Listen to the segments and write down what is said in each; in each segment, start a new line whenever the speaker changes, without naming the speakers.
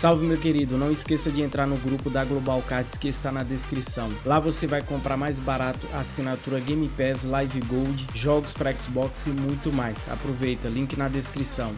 Salve meu querido, não esqueça de entrar no grupo da Global Cards que está na descrição. Lá você vai comprar mais barato assinatura Game Pass, Live Gold, jogos para Xbox e muito mais. Aproveita, link na descrição.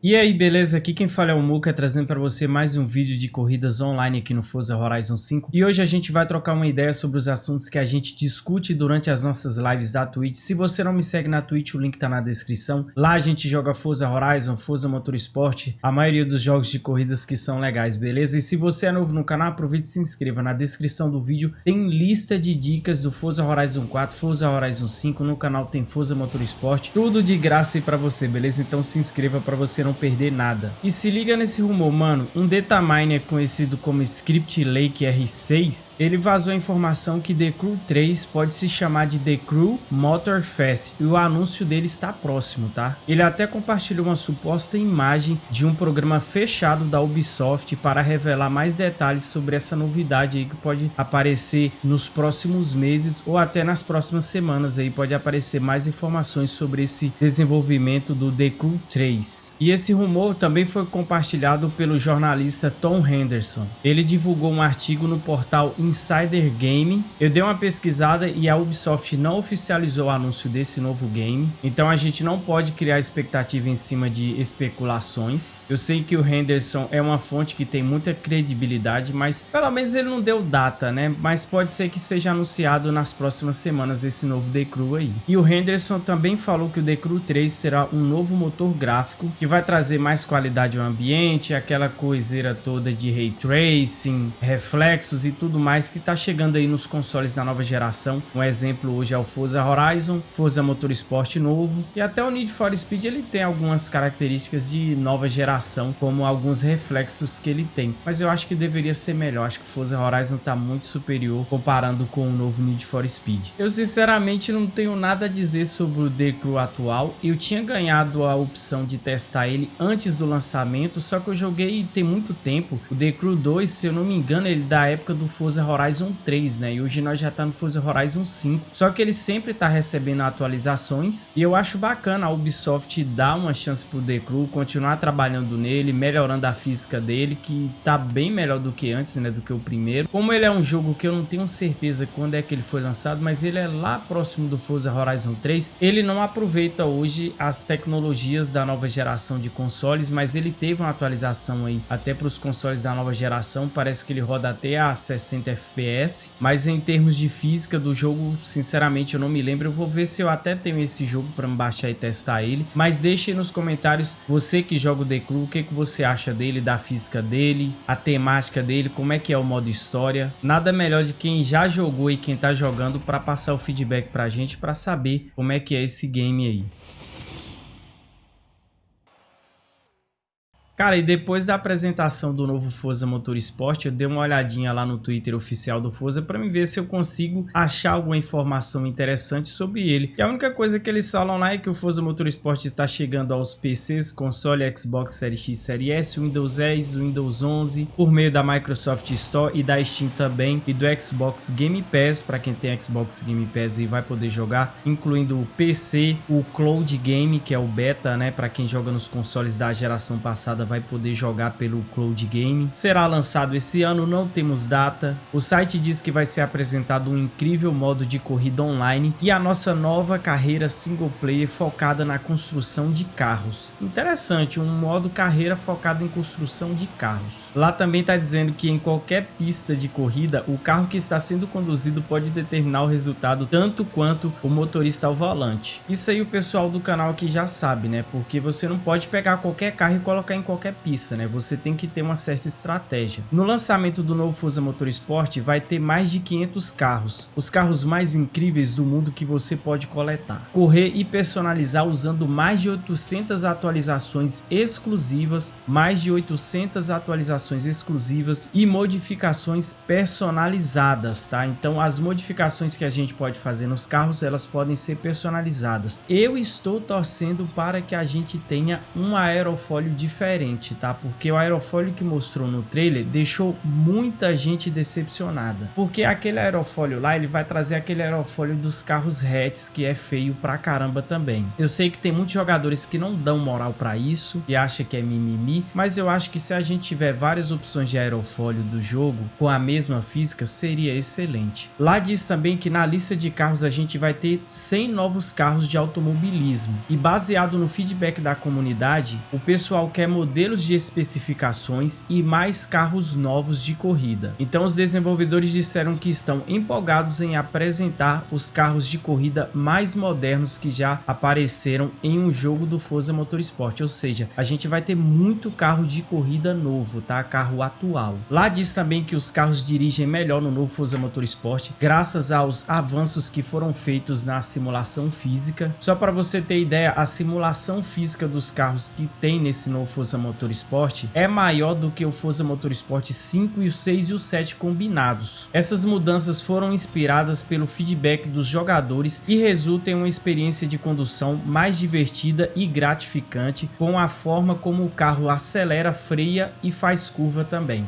E aí, beleza? Aqui quem fala é o Muka, trazendo para você mais um vídeo de corridas online aqui no Forza Horizon 5. E hoje a gente vai trocar uma ideia sobre os assuntos que a gente discute durante as nossas lives da Twitch. Se você não me segue na Twitch, o link tá na descrição. Lá a gente joga Forza Horizon, Forza Motorsport, a maioria dos jogos de corridas que são legais, beleza? E se você é novo no canal, aproveite e se inscreva. Na descrição do vídeo tem lista de dicas do Forza Horizon 4, Forza Horizon 5, no canal tem Forza Motorsport, tudo de graça aí para você, beleza? Então se inscreva para você não perder nada. E se liga nesse rumor, mano. Um dataminer conhecido como Script Lake R6, ele vazou a informação que The Crew 3 pode se chamar de The Crew Motor Fest e o anúncio dele está próximo, tá? Ele até compartilhou uma suposta imagem de um programa fechado da Ubisoft para revelar mais detalhes sobre essa novidade aí que pode aparecer nos próximos meses ou até nas próximas semanas aí pode aparecer mais informações sobre esse desenvolvimento do The Crew 3. E esse rumor também foi compartilhado pelo jornalista Tom Henderson. Ele divulgou um artigo no portal Insider Gaming. Eu dei uma pesquisada e a Ubisoft não oficializou o anúncio desse novo game. Então a gente não pode criar expectativa em cima de especulações. Eu sei que o Henderson é uma fonte que tem muita credibilidade, mas pelo menos ele não deu data, né? Mas pode ser que seja anunciado nas próximas semanas esse novo The Crew aí. E o Henderson também falou que o The Crew 3 terá um novo motor gráfico que vai trazer mais qualidade ao ambiente, aquela coiseira toda de ray tracing, reflexos e tudo mais que está chegando aí nos consoles da nova geração. Um exemplo hoje é o Forza Horizon, Forza Motorsport novo e até o Need for Speed ele tem algumas características de nova geração, como alguns reflexos que ele tem. Mas eu acho que deveria ser melhor, acho que Forza Horizon está muito superior comparando com o novo Need for Speed. Eu sinceramente não tenho nada a dizer sobre o Crew atual, eu tinha ganhado a opção de testar ele antes do lançamento, só que eu joguei tem muito tempo. O The Crew 2, se eu não me engano, ele é da época do Forza Horizon 3, né? E hoje nós já tá no Forza Horizon 5. Só que ele sempre tá recebendo atualizações e eu acho bacana a Ubisoft dar uma chance pro The Crew, continuar trabalhando nele, melhorando a física dele, que tá bem melhor do que antes, né? Do que o primeiro. Como ele é um jogo que eu não tenho certeza quando é que ele foi lançado, mas ele é lá próximo do Forza Horizon 3, ele não aproveita hoje as tecnologias da nova geração de consoles consoles, mas ele teve uma atualização aí até para os consoles da nova geração, parece que ele roda até a 60 FPS, mas em termos de física do jogo, sinceramente eu não me lembro, eu vou ver se eu até tenho esse jogo para baixar e testar ele, mas deixe nos comentários, você que joga o The Crew, o que, que você acha dele, da física dele, a temática dele, como é que é o modo história, nada melhor de quem já jogou e quem tá jogando para passar o feedback pra gente, para saber como é que é esse game aí. Cara, e depois da apresentação do novo Forza Motorsport, eu dei uma olhadinha lá no Twitter oficial do Forza para me ver se eu consigo achar alguma informação interessante sobre ele. E a única coisa que eles falam lá é que o Forza Motorsport está chegando aos PCs, console Xbox Series X, Series S, Windows 10, Windows 11, por meio da Microsoft Store e da Steam também, e do Xbox Game Pass, para quem tem Xbox Game Pass e vai poder jogar, incluindo o PC, o Cloud Game, que é o beta, né, para quem joga nos consoles da geração passada vai poder jogar pelo Cloud Game. Será lançado esse ano, não temos data. O site diz que vai ser apresentado um incrível modo de corrida online e a nossa nova carreira single player focada na construção de carros. Interessante, um modo carreira focado em construção de carros. Lá também está dizendo que em qualquer pista de corrida, o carro que está sendo conduzido pode determinar o resultado tanto quanto o motorista ao volante. Isso aí o pessoal do canal aqui já sabe, né? Porque você não pode pegar qualquer carro e colocar em qualquer qualquer pista, né? Você tem que ter uma certa estratégia. No lançamento do novo Forza Motorsport vai ter mais de 500 carros, os carros mais incríveis do mundo que você pode coletar. Correr e personalizar usando mais de 800 atualizações exclusivas, mais de 800 atualizações exclusivas e modificações personalizadas, tá? Então as modificações que a gente pode fazer nos carros, elas podem ser personalizadas. Eu estou torcendo para que a gente tenha um aerofólio diferente excelente, tá? Porque o aerofólio que mostrou no trailer deixou muita gente decepcionada. Porque aquele aerofólio lá, ele vai trazer aquele aerofólio dos carros hatches, que é feio pra caramba também. Eu sei que tem muitos jogadores que não dão moral pra isso e acham que é mimimi, mas eu acho que se a gente tiver várias opções de aerofólio do jogo com a mesma física, seria excelente. Lá diz também que na lista de carros a gente vai ter 100 novos carros de automobilismo e baseado no feedback da comunidade, o pessoal quer modelos de especificações e mais carros novos de corrida. Então os desenvolvedores disseram que estão empolgados em apresentar os carros de corrida mais modernos que já apareceram em um jogo do Forza Motorsport, ou seja, a gente vai ter muito carro de corrida novo, tá? Carro atual. Lá diz também que os carros dirigem melhor no novo Forza Motorsport, graças aos avanços que foram feitos na simulação física. Só para você ter ideia, a simulação física dos carros que tem nesse novo Forza Motorsport é maior do que o Forza Motorsport 5 e o 6 e o 7 combinados. Essas mudanças foram inspiradas pelo feedback dos jogadores e resultam em uma experiência de condução mais divertida e gratificante com a forma como o carro acelera, freia e faz curva também.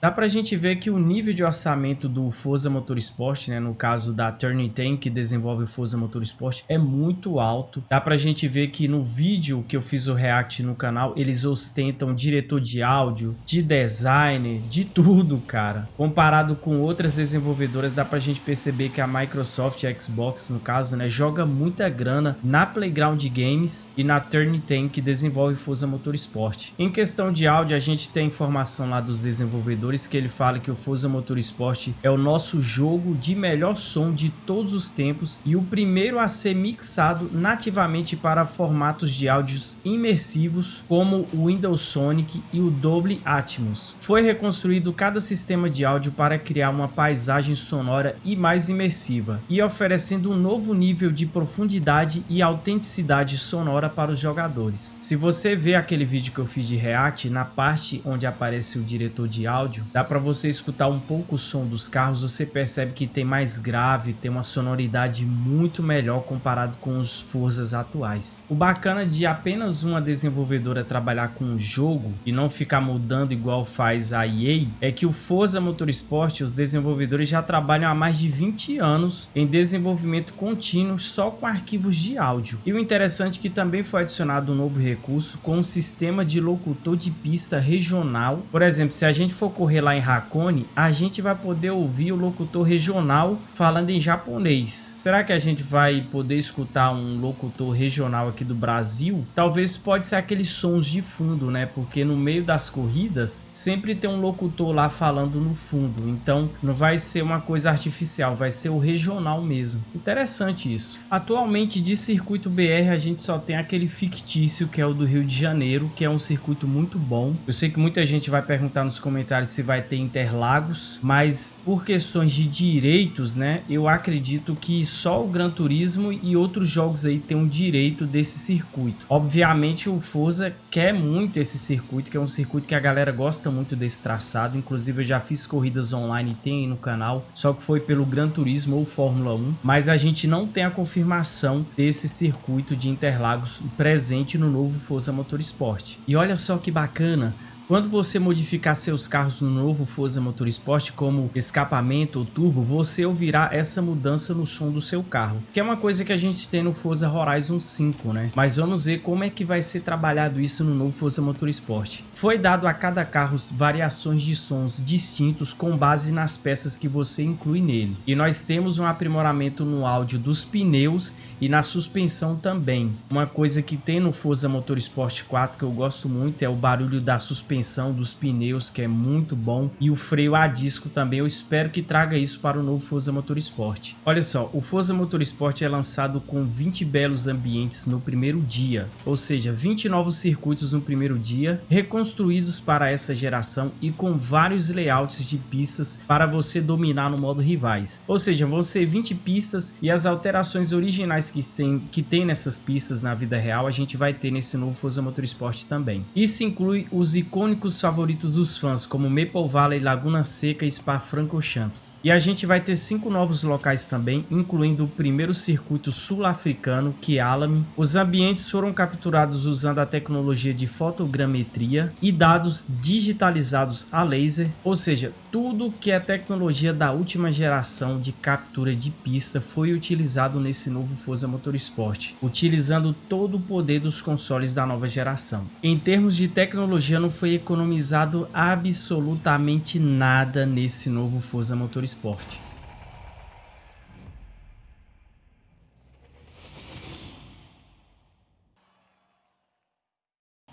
Dá pra gente ver que o nível de orçamento do Forza Motorsport, né, no caso da Turning 10 que desenvolve o Forza Motorsport, é muito alto. Dá pra gente ver que no vídeo que eu fiz o react no canal, eles ostentam diretor de áudio, de design, de tudo, cara. Comparado com outras desenvolvedoras, dá pra gente perceber que a Microsoft a Xbox, no caso, né, joga muita grana na Playground Games e na Turning 10 que desenvolve Forza Motorsport. Em questão de áudio, a gente tem informação lá dos desenvolvedores que ele fala que o Forza Motorsport é o nosso jogo de melhor som de todos os tempos e o primeiro a ser mixado nativamente para formatos de áudios imersivos como o Windows Sonic e o Dolby Atmos. Foi reconstruído cada sistema de áudio para criar uma paisagem sonora e mais imersiva e oferecendo um novo nível de profundidade e autenticidade sonora para os jogadores. Se você vê aquele vídeo que eu fiz de React, na parte onde aparece o diretor de áudio, áudio, dá para você escutar um pouco o som dos carros, você percebe que tem mais grave, tem uma sonoridade muito melhor comparado com os Forzas atuais. O bacana de apenas uma desenvolvedora trabalhar com um jogo e não ficar mudando igual faz a EA, é que o Forza Motorsport, os desenvolvedores já trabalham há mais de 20 anos em desenvolvimento contínuo só com arquivos de áudio. E o interessante é que também foi adicionado um novo recurso com um sistema de locutor de pista regional. Por exemplo, se a gente for correr lá em Hakone, a gente vai poder ouvir o locutor regional falando em japonês. Será que a gente vai poder escutar um locutor regional aqui do Brasil? Talvez pode ser aqueles sons de fundo, né? Porque no meio das corridas sempre tem um locutor lá falando no fundo. Então não vai ser uma coisa artificial, vai ser o regional mesmo. Interessante isso. Atualmente de circuito BR a gente só tem aquele fictício que é o do Rio de Janeiro, que é um circuito muito bom. Eu sei que muita gente vai perguntar nos comentários se vai ter Interlagos, mas por questões de direitos, né, eu acredito que só o Gran Turismo e outros jogos aí têm um direito desse circuito. Obviamente o Forza quer muito esse circuito, que é um circuito que a galera gosta muito desse traçado, inclusive eu já fiz corridas online, tem aí no canal, só que foi pelo Gran Turismo ou Fórmula 1, mas a gente não tem a confirmação desse circuito de Interlagos presente no novo Forza Motorsport. E olha só que bacana, quando você modificar seus carros no novo Forza Motorsport, como escapamento ou turbo, você ouvirá essa mudança no som do seu carro, que é uma coisa que a gente tem no Forza Horizon 5, né? Mas vamos ver como é que vai ser trabalhado isso no novo Forza Motorsport. Foi dado a cada carro variações de sons distintos com base nas peças que você inclui nele. E nós temos um aprimoramento no áudio dos pneus e na suspensão também. Uma coisa que tem no Forza Motorsport 4 que eu gosto muito é o barulho da suspensão dos pneus, que é muito bom, e o freio a disco também. Eu espero que traga isso para o novo Forza Motorsport. Olha só, o Forza Motorsport é lançado com 20 belos ambientes no primeiro dia, ou seja, 20 novos circuitos no primeiro dia, reconstruídos para essa geração e com vários layouts de pistas para você dominar no modo rivais. Ou seja, vão ser 20 pistas e as alterações originais que tem, que tem nessas pistas na vida real, a gente vai ter nesse novo Forza Motorsport também. Isso inclui os icônicos icônicos favoritos dos fãs, como Maple Valley, Laguna Seca e Spa-Francorchamps. E a gente vai ter cinco novos locais também, incluindo o primeiro circuito sul-africano, que é Alamy. Os ambientes foram capturados usando a tecnologia de fotogrametria e dados digitalizados a laser, ou seja, tudo que é tecnologia da última geração de captura de pista foi utilizado nesse novo Forza Motorsport, utilizando todo o poder dos consoles da nova geração. Em termos de tecnologia não foi economizado absolutamente nada nesse novo Forza Motorsport.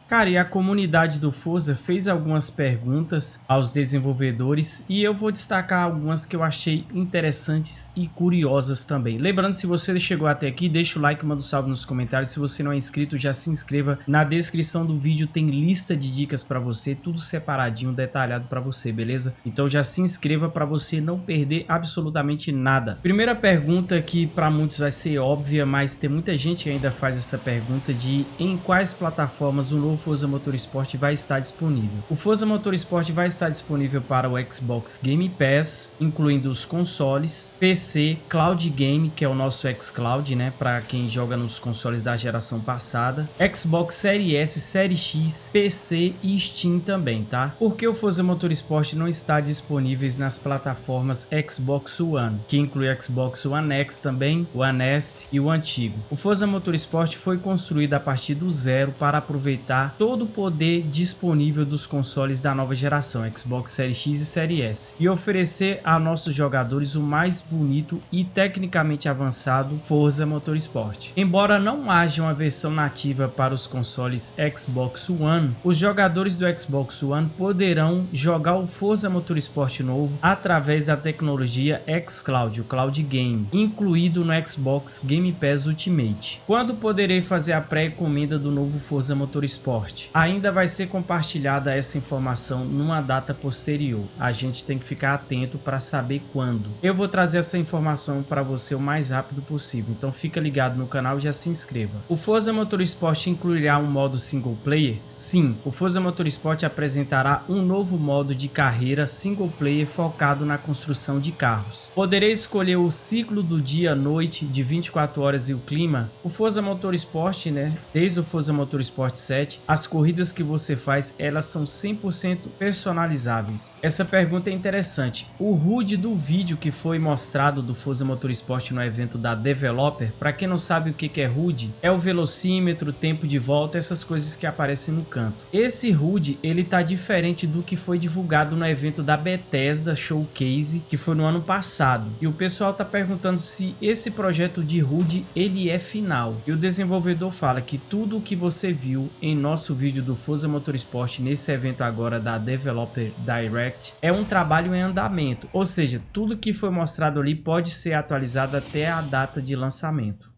Cara, e a comunidade do Forza fez algumas perguntas aos desenvolvedores e eu vou destacar algumas que eu achei interessantes e curiosas também. Lembrando, se você chegou até aqui, deixa o like, manda um salve nos comentários. Se você não é inscrito, já se inscreva. Na descrição do vídeo tem lista de dicas para você, tudo separadinho, detalhado para você, beleza? Então já se inscreva para você não perder absolutamente nada. Primeira pergunta que para muitos vai ser óbvia, mas tem muita gente que ainda faz essa pergunta de em quais plataformas o novo o Forza Motorsport vai estar disponível. O Forza Motorsport vai estar disponível para o Xbox Game Pass, incluindo os consoles, PC, Cloud Game, que é o nosso xCloud, né, para quem joga nos consoles da geração passada, Xbox Series S, Series X, PC e Steam também, tá? Porque o Forza Motorsport não está disponível nas plataformas Xbox One, que inclui Xbox One X também, o One S e o antigo. O Forza Motorsport foi construído a partir do zero para aproveitar todo o poder disponível dos consoles da nova geração, Xbox Series X e Series S, e oferecer a nossos jogadores o mais bonito e tecnicamente avançado Forza Motorsport. Embora não haja uma versão nativa para os consoles Xbox One, os jogadores do Xbox One poderão jogar o Forza Motorsport novo através da tecnologia xCloud, o Cloud Game, incluído no Xbox Game Pass Ultimate. Quando poderei fazer a pré-encomenda do novo Forza Motorsport? Ainda vai ser compartilhada essa informação numa data posterior. A gente tem que ficar atento para saber quando. Eu vou trazer essa informação para você o mais rápido possível, então fica ligado no canal e já se inscreva. O Forza Motorsport incluirá um modo single player? Sim, o Forza Motorsport apresentará um novo modo de carreira single player focado na construção de carros. Poderei escolher o ciclo do dia-noite de 24 horas e o clima. O Forza Motorsport, né, desde o Forza Motorsport 7, as corridas que você faz, elas são 100% personalizáveis. Essa pergunta é interessante. O HUD do vídeo que foi mostrado do Forza Motorsport no evento da Developer, para quem não sabe o que é HUD, é o velocímetro, tempo de volta, essas coisas que aparecem no canto. Esse HUD, ele tá diferente do que foi divulgado no evento da Bethesda Showcase, que foi no ano passado. E o pessoal tá perguntando se esse projeto de HUD, ele é final. E o desenvolvedor fala que tudo o que você viu em nosso nosso vídeo do Forza Motorsport nesse evento agora da Developer Direct é um trabalho em andamento, ou seja, tudo que foi mostrado ali pode ser atualizado até a data de lançamento.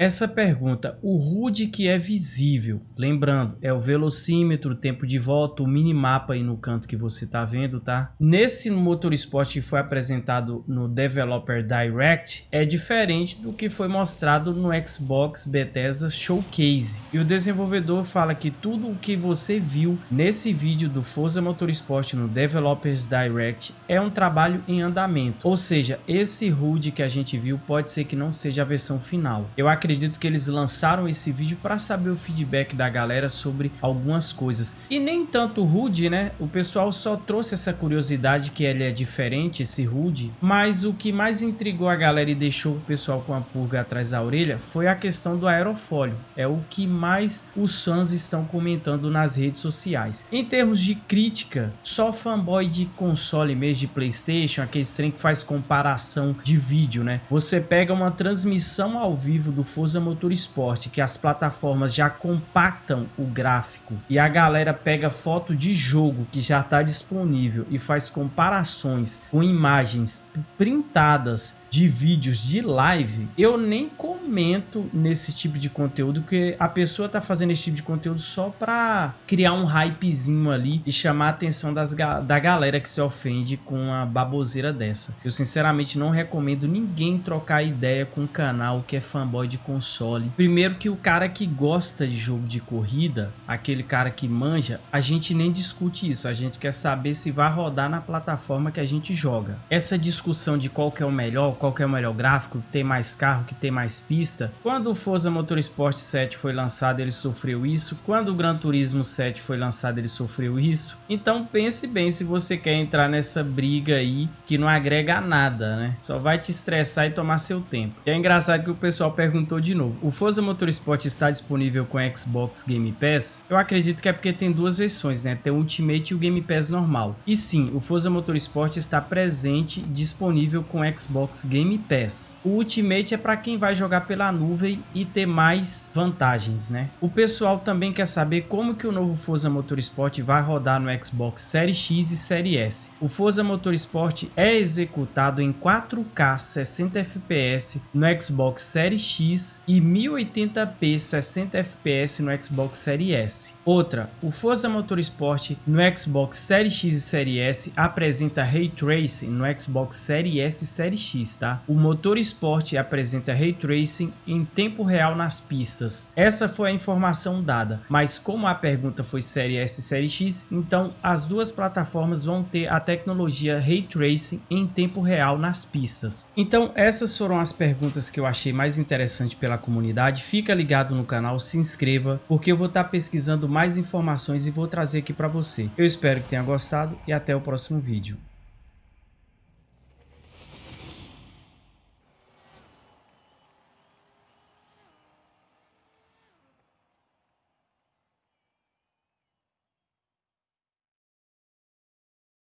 Essa pergunta, o HUD que é visível, lembrando, é o velocímetro, o tempo de volta, o minimapa aí no canto que você está vendo, tá? Nesse Motorsport que foi apresentado no Developer Direct, é diferente do que foi mostrado no Xbox Bethesda Showcase. E o desenvolvedor fala que tudo o que você viu nesse vídeo do Forza Motorsport no Developers Direct é um trabalho em andamento. Ou seja, esse HUD que a gente viu pode ser que não seja a versão final. Eu acredito acredito que eles lançaram esse vídeo para saber o feedback da galera sobre algumas coisas. E nem tanto o HUD, né? O pessoal só trouxe essa curiosidade que ele é diferente, esse HUD. Mas o que mais intrigou a galera e deixou o pessoal com a pulga atrás da orelha foi a questão do aerofólio. É o que mais os fãs estão comentando nas redes sociais. Em termos de crítica, só fanboy de console mesmo, de Playstation, aquele trem que faz comparação de vídeo, né? Você pega uma transmissão ao vivo do Forza Motorsport, que as plataformas já compactam o gráfico e a galera pega foto de jogo que já está disponível e faz comparações com imagens printadas de vídeos de live, eu nem comento nesse tipo de conteúdo, porque a pessoa tá fazendo esse tipo de conteúdo só para criar um hypezinho ali e chamar a atenção das, da galera que se ofende com uma baboseira dessa. Eu sinceramente não recomendo ninguém trocar ideia com um canal que é fanboy de console. Primeiro que o cara que gosta de jogo de corrida, aquele cara que manja, a gente nem discute isso, a gente quer saber se vai rodar na plataforma que a gente joga. Essa discussão de qual que é o melhor, qual que é o melhor gráfico, que tem mais carro, que tem mais pista, quando o Forza Motorsport 7 foi lançado ele sofreu isso, quando o Gran Turismo 7 foi lançado ele sofreu isso, então pense bem se você quer entrar nessa briga aí que não agrega nada, né? Só vai te estressar e tomar seu tempo. E é engraçado que o pessoal perguntou de novo, o Forza Motorsport está disponível com Xbox Game Pass? Eu acredito que é porque tem duas versões, né? Tem o Ultimate e o Game Pass normal. E sim, o Forza Motorsport está presente, disponível com Xbox Game Pass. O Ultimate é para quem vai jogar pela nuvem e ter mais vantagens, né? O pessoal também quer saber como que o novo Forza Motorsport vai rodar no Xbox Series X e Series S. O Forza Motorsport é executado em 4K 60 FPS no Xbox Series X e 1080p 60 FPS no Xbox Series S. Outra, o Forza Motorsport no Xbox Series X e Series S apresenta Ray Tracing no Xbox Series S e Series X, tá? O Motorsport apresenta Ray Tracing em tempo real nas pistas. Essa foi a informação dada, mas como a pergunta foi Série S e Série X, então as duas plataformas vão ter a tecnologia Ray Tracing em tempo real nas pistas. Então essas foram as perguntas que eu achei mais interessante pela comunidade. Fica ligado no canal, se inscreva, porque eu vou estar pesquisando mais informações e vou trazer aqui para você. Eu espero que tenha gostado e até o próximo vídeo.